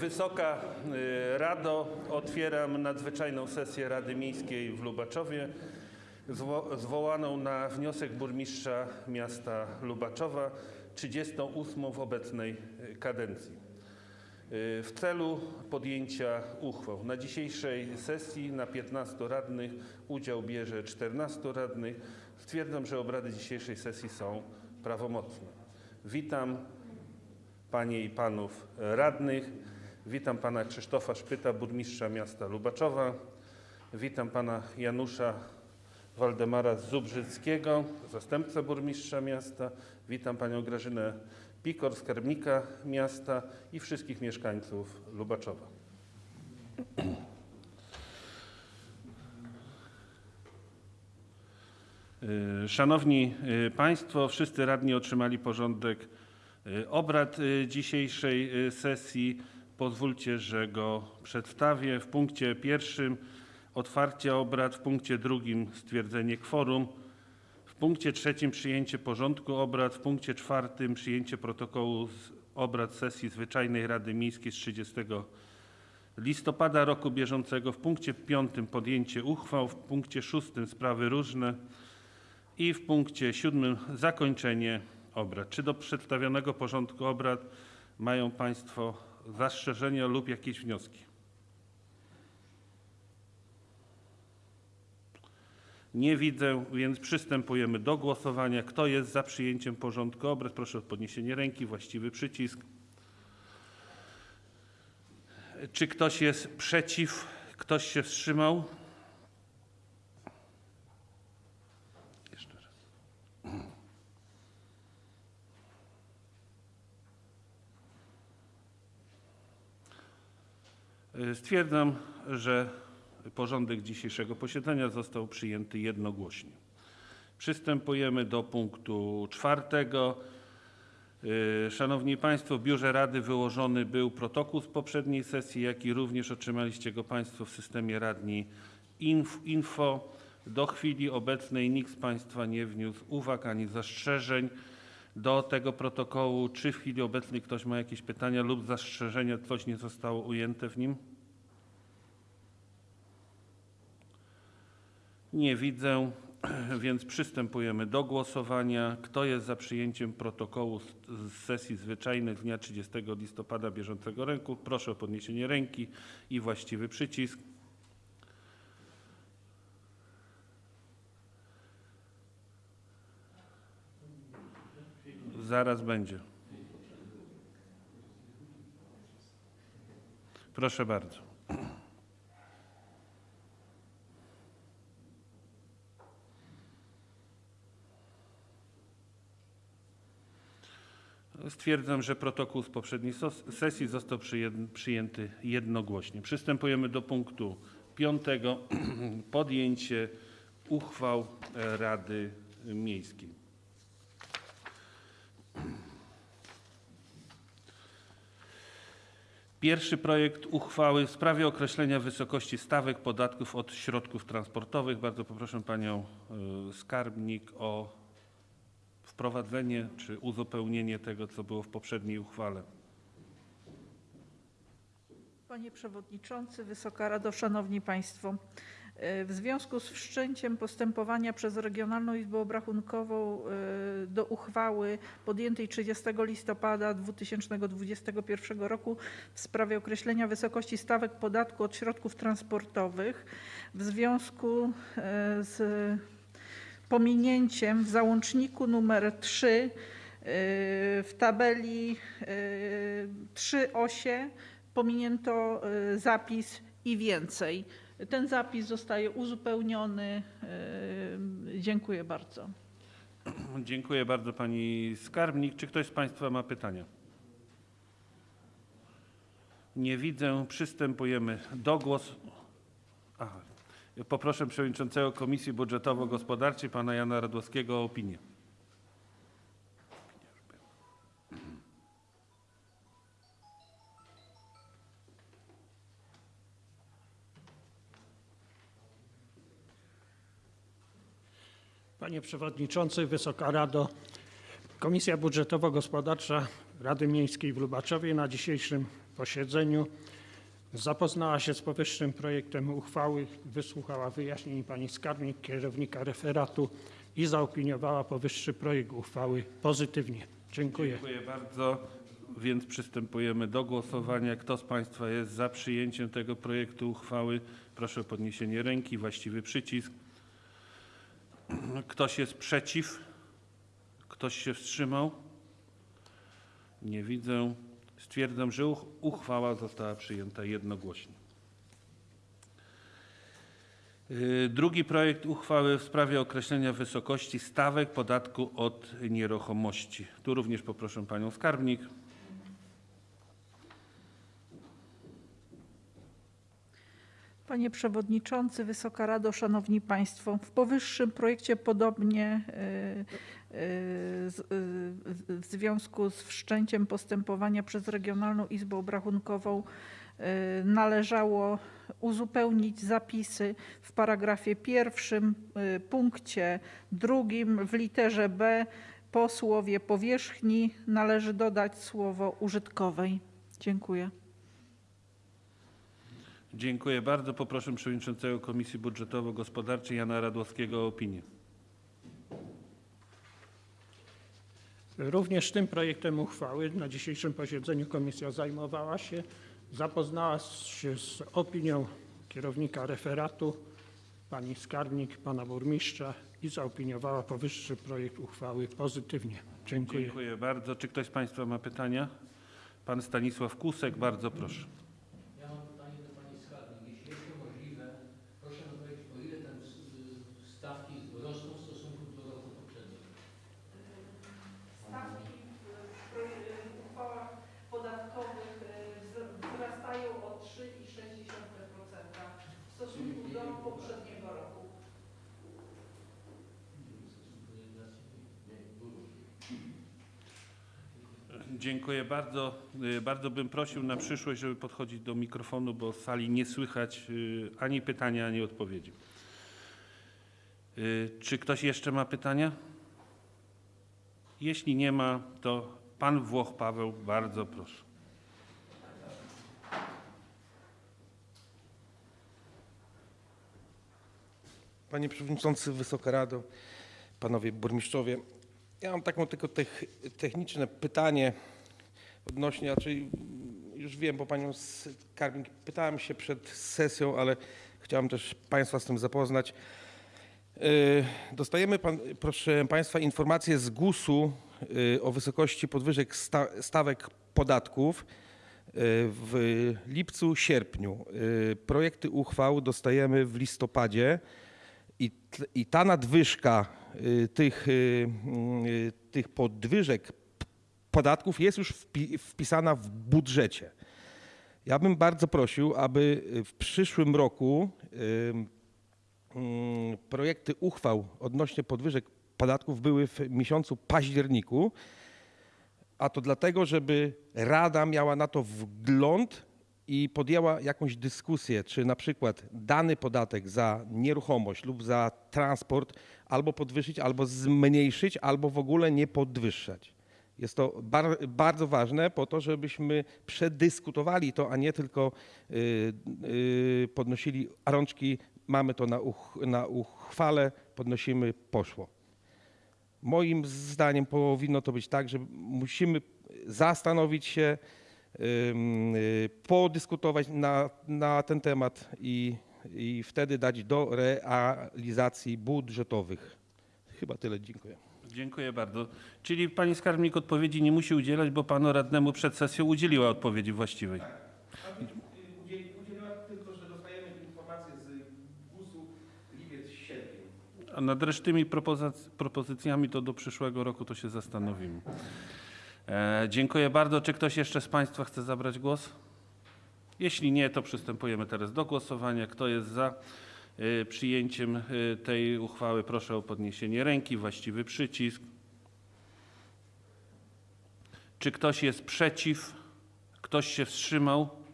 Wysoka y, Rado, otwieram nadzwyczajną sesję Rady Miejskiej w Lubaczowie, zwo- zwołaną na wniosek burmistrza miasta Lubaczowa, 38 w obecnej y, kadencji. Y, W celu podjęcia uchwał na dzisiejszej sesji na 15 radnych udział bierze 14 radnych. Stwierdzam, że obrady dzisiejszej sesji są prawomocne. Witam Panie i Panów Radnych. Witam Pana Krzysztofa Szpyta, burmistrza miasta Lubaczowa. Witam Pana Janusza Waldemara Zubrzyckiego, zastępcę burmistrza miasta. Witam Panią Grażynę Pikor, skarbnika miasta i wszystkich mieszkańców Lubaczowa. Y, Szanowni y, Państwo, wszyscy radni otrzymali porządek y, obrad dzisiejszej sesji. Pozwólcie, że go przedstawię. W punkcie pierwszym otwarcie obrad, w punkcie drugim stwierdzenie kworum, w punkcie trzecim przyjęcie porządku obrad, w punkcie czwartym przyjęcie protokołu z obrad sesji zwyczajnej Rady Miejskiej z 30 listopada roku bieżącego, w punkcie piątym podjęcie uchwał, w punkcie szóstym sprawy różne, i w punkcie siódmym zakończenie obrad. Czy do przedstawionego porządku obrad mają Państwo zastrzeżenia lub jakieś wnioski? Nie widzę, więc przystępujemy do głosowania. Kto jest za przyjęciem porządku obrad? Proszę o podniesienie ręki, właściwy przycisk. Czy ktoś jest przeciw? Ktoś się wstrzymał? Stwierdzam, że porządek dzisiejszego posiedzenia został przyjęty jednogłośnie. Przystępujemy do punktu czwartego. Y, Szanowni Państwo, w Biurze Rady wyłożony był protokół z poprzedniej sesji, jak i również otrzymaliście go Państwo w systemie Radni Inf- Info. Do chwili obecnej nikt z Państwa nie wniósł uwag ani zastrzeżeń do tego protokołu. Czy w chwili obecnej ktoś ma jakieś pytania lub zastrzeżenia, coś nie zostało ujęte w nim? Nie widzę, więc przystępujemy do głosowania. Kto jest za przyjęciem protokołu z, sesji zwyczajnej dnia 30 listopada bieżącego roku? Proszę o podniesienie ręki i właściwy przycisk. Zaraz będzie. Proszę bardzo. Stwierdzam, że protokół z poprzedniej sesji został przyjęty- przyjęty jednogłośnie. Przystępujemy do punktu piątego. Podjęcie uchwał e, Rady Miejskiej. Pierwszy projekt uchwały w sprawie określenia wysokości stawek podatków od środków transportowych. Bardzo poproszę panią y, skarbnik o wprowadzenie czy uzupełnienie tego, co było w poprzedniej uchwale. Panie Przewodniczący, Wysoka Rado, Szanowni Państwo. W związku z wszczęciem postępowania przez Regionalną Izbę Obrachunkową e, do uchwały podjętej 30 listopada 2021 roku w sprawie określenia wysokości stawek podatku od środków transportowych w związku e, z pominięciem w załączniku numer 3 e, w tabeli e, 3 osie pominięto zapis i więcej. Ten zapis zostaje uzupełniony. Dziękuję bardzo. Dziękuję bardzo pani skarbnik. Czy ktoś z państwa ma pytania? Nie widzę. Przystępujemy do głosu. Aha. Poproszę przewodniczącego Komisji Budżetowo-Gospodarczej pana Jana Radłowskiego o opinię. Panie Przewodniczący, Wysoka Rado, Komisja Budżetowo-Gospodarcza Rady Miejskiej w Lubaczowie na dzisiejszym posiedzeniu. Zapoznała się z powyższym projektem uchwały, wysłuchała wyjaśnień pani skarbnik, kierownika referatu i zaopiniowała powyższy projekt uchwały pozytywnie. Dziękuję. Dziękuję bardzo. Więc przystępujemy do głosowania. Kto z Państwa jest za przyjęciem tego projektu uchwały? Proszę o podniesienie ręki, właściwy przycisk. Ktoś jest przeciw? Ktoś się wstrzymał? Nie widzę. Stwierdzam, że uch- uchwała została przyjęta jednogłośnie. Y, Drugi projekt uchwały w sprawie określenia wysokości stawek podatku od nieruchomości. Tu również poproszę panią skarbnik. Panie Przewodniczący, Wysoka Rado, Szanowni Państwo, w powyższym projekcie podobnie y, z- y, w- związku z wszczęciem postępowania przez Regionalną Izbę Obrachunkową należało uzupełnić zapisy w paragrafie pierwszym, punkcie drugim w literze B po słowie powierzchni należy dodać słowo użytkowej. Dziękuję. Dziękuję bardzo. Poproszę przewodniczącego Komisji Budżetowo-Gospodarczej Jana Radłowskiego o opinię. Również tym projektem uchwały na dzisiejszym posiedzeniu komisja zajmowała się, zapoznała się z opinią kierownika referatu, pani skarbnik, pana burmistrza i zaopiniowała powyższy projekt uchwały pozytywnie. Dziękuję. Dziękuję bardzo. Czy ktoś z Państwa ma pytania? Pan Stanisław Kusek, bardzo proszę. Ja mam pytanie do Pani Skarbnik. Jeśli jest to możliwe, proszę mi powiedzieć, o ile te stawki rosną w stosunku do roku poprzedniego. Stawki w uchwałach podatkowych e, wzrastają o 3,6% w stosunku do poprzedniego roku. W stosunku do inflacji nie, dużo. Dziękuję bardzo. Y, Bardzo bym prosił na przyszłość, żeby podchodzić do mikrofonu, bo z sali nie słychać y, ani pytania, ani odpowiedzi. Y, Czy ktoś jeszcze ma pytania? Jeśli nie ma, to pan Włoch Paweł, bardzo proszę. Panie Przewodniczący, Wysoka Rado, Panowie Burmistrzowie. Ja mam taką tylko tech, techniczne pytanie odnośnie, raczej już wiem, bo Panią Skarbnik pytałem się przed sesją, ale chciałem też Państwa z tym zapoznać. Yy, Dostajemy, pan, proszę Państwa, informacje z GUS-u yy, o wysokości podwyżek sta, stawek podatków yy, w lipcu, sierpniu. Projekty uchwał dostajemy w listopadzie. I, I ta nadwyżka y, tych, y, y, tych podwyżek podatków jest już wpi, wpisana w budżecie. Ja bym bardzo prosił, aby w przyszłym roku projekty uchwał odnośnie podwyżek podatków były w miesiącu październiku, a to dlatego, żeby Rada miała na to wgląd i podjęła jakąś dyskusję, czy na przykład dany podatek za nieruchomość lub za transport albo podwyższyć, albo zmniejszyć, albo w ogóle nie podwyższać. Jest to bar, bardzo ważne po to, żebyśmy przedyskutowali to, a nie tylko y, y, podnosili rączki, mamy to na, uch, na uchwale, podnosimy, poszło. Moim zdaniem powinno to być tak, że musimy zastanowić się, podyskutować na, na ten temat i, i wtedy dać do realizacji budżetowych. Chyba tyle, dziękuję. Dziękuję bardzo. Czyli pani skarbnik odpowiedzi nie musi udzielać, bo panu radnemu przed sesją udzieliła odpowiedzi właściwej. Udzieliła tylko, że dostajemy informacje z GUS-u lipiec, sierpień. A nad resztymi propozyc- propozycjami to do przyszłego roku to się zastanowimy. E, dziękuję bardzo. Czy ktoś jeszcze z Państwa chce zabrać głos? Jeśli nie, to przystępujemy teraz do głosowania. Kto jest za e, przyjęciem e, tej uchwały, proszę o podniesienie ręki, właściwy przycisk. Czy ktoś jest przeciw? Ktoś się wstrzymał?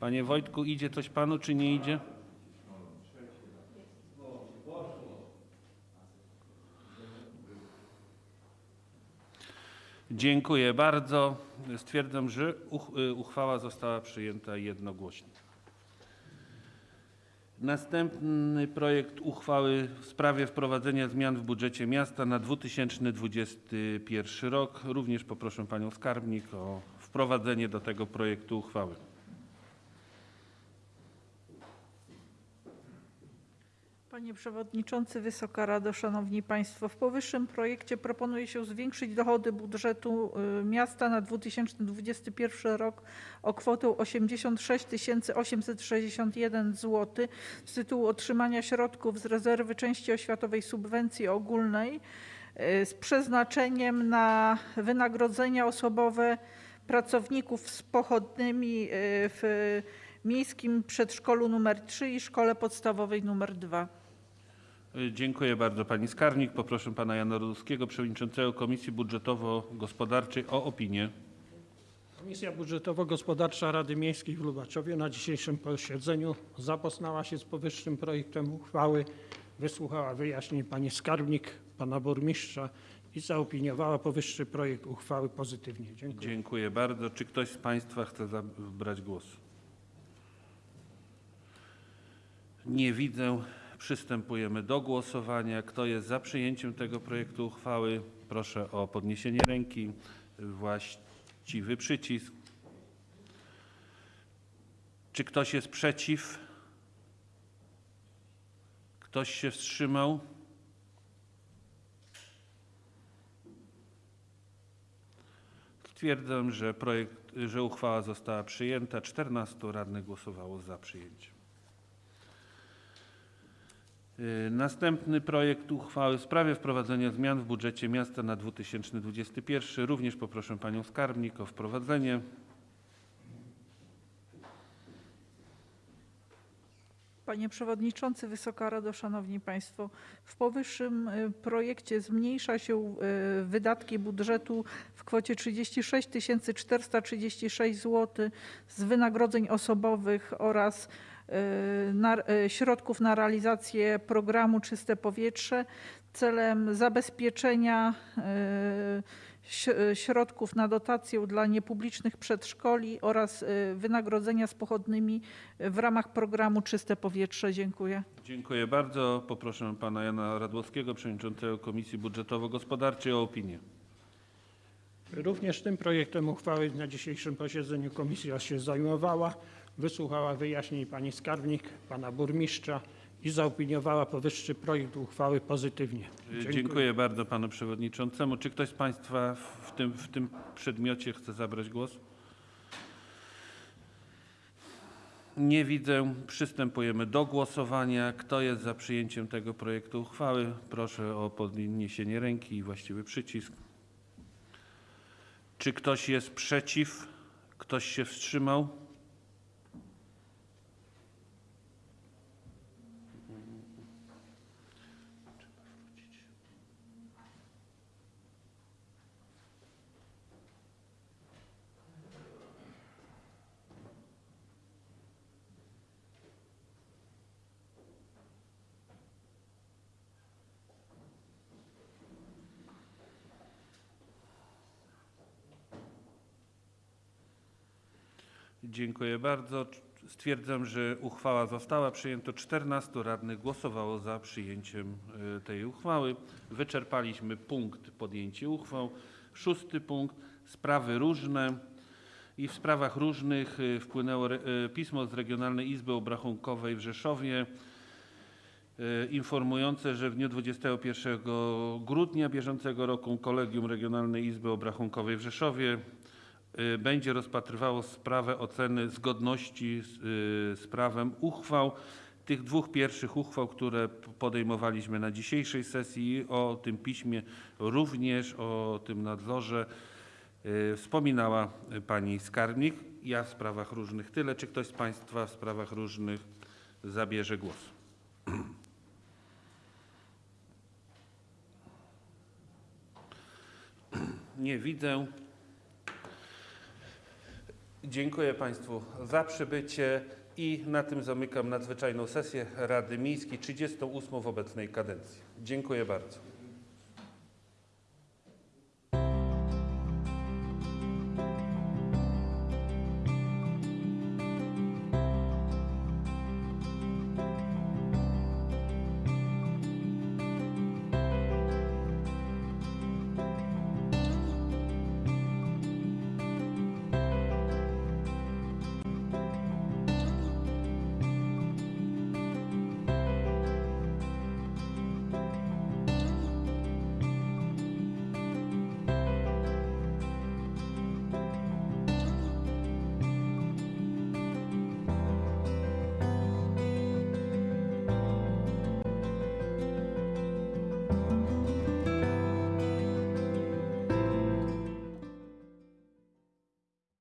Panie Wojtku, idzie coś Panu, czy nie idzie? Dziękuję bardzo. Stwierdzam, że y, uchwała została przyjęta jednogłośnie. Następny projekt uchwały w sprawie wprowadzenia zmian w budżecie miasta na 2021 rok. Również poproszę Panią Skarbnik o wprowadzenie do tego projektu uchwały. Panie Przewodniczący, Wysoka Rado, Szanowni Państwo. W powyższym projekcie proponuje się zwiększyć dochody budżetu y, miasta na 2021 rok o kwotę 86 861 zł z tytułu otrzymania środków z rezerwy części oświatowej subwencji ogólnej y, z przeznaczeniem na wynagrodzenia osobowe pracowników z pochodnymi y, w Miejskim Przedszkolu nr 3 i Szkole Podstawowej nr 2. Y, Dziękuję bardzo pani skarbnik. Poproszę pana Jana Ruskiego, przewodniczącego Komisji Budżetowo-Gospodarczej o opinię. Komisja Budżetowo-Gospodarcza Rady Miejskiej w Lubaczowie na dzisiejszym posiedzeniu zapoznała się z powyższym projektem uchwały, wysłuchała wyjaśnień pani skarbnik, pana burmistrza i zaopiniowała powyższy projekt uchwały pozytywnie. Dziękuję. Dziękuję bardzo. Czy ktoś z Państwa chce zabrać głos? Nie widzę. Przystępujemy do głosowania. Kto jest za przyjęciem tego projektu uchwały? Proszę o podniesienie ręki. Właściwy przycisk. Czy ktoś jest przeciw? Ktoś się wstrzymał? Stwierdzam, że projekt, że uchwała została przyjęta. 14 radnych głosowało za przyjęciem. Y, Następny projekt uchwały w sprawie wprowadzenia zmian w budżecie miasta na 2021. Również poproszę panią skarbnik o wprowadzenie. Panie Przewodniczący, Wysoka Rado, Szanowni Państwo. W powyższym y, projekcie zmniejsza się y, wydatki budżetu w kwocie 36 436 zł z wynagrodzeń osobowych oraz na, y, środków na realizację programu Czyste Powietrze celem zabezpieczenia y, y, środków na dotację dla niepublicznych przedszkoli oraz y, wynagrodzenia z pochodnymi w ramach programu Czyste Powietrze. Dziękuję. Dziękuję bardzo. Poproszę pana Jana Radłowskiego, przewodniczącego Komisji Budżetowo-Gospodarczej o opinię. Również tym projektem uchwały na dzisiejszym posiedzeniu komisja się zajmowała, wysłuchała wyjaśnień pani skarbnik, pana burmistrza i zaopiniowała powyższy projekt uchwały pozytywnie. Y, Dziękuję. bardzo panu przewodniczącemu. Czy ktoś z państwa w tym, w tym przedmiocie chce zabrać głos? Nie widzę. Przystępujemy do głosowania. Kto jest za przyjęciem tego projektu uchwały? Proszę o podniesienie ręki i właściwy przycisk. Czy ktoś jest przeciw? Ktoś się wstrzymał? Dziękuję bardzo. Stwierdzam, że uchwała została przyjęta. 14 radnych głosowało za przyjęciem y, tej uchwały. Wyczerpaliśmy punkt podjęcie uchwał. Szósty punkt sprawy różne. I w sprawach różnych y, wpłynęło y, pismo z Regionalnej Izby Obrachunkowej w Rzeszowie informujące, że w dniu 21 grudnia bieżącego roku Kolegium Regionalnej Izby Obrachunkowej w Rzeszowie będzie rozpatrywało sprawę oceny zgodności z, y, z prawem uchwał. Tych dwóch pierwszych uchwał, które podejmowaliśmy na dzisiejszej sesji, o tym piśmie również, o tym nadzorze y, wspominała y, pani skarbnik. Ja w sprawach różnych tyle. Czy ktoś z państwa w sprawach różnych zabierze głos? Nie widzę. Dziękuję Państwu za przybycie i na tym zamykam nadzwyczajną sesję Rady Miejskiej 38 w obecnej kadencji. Dziękuję bardzo.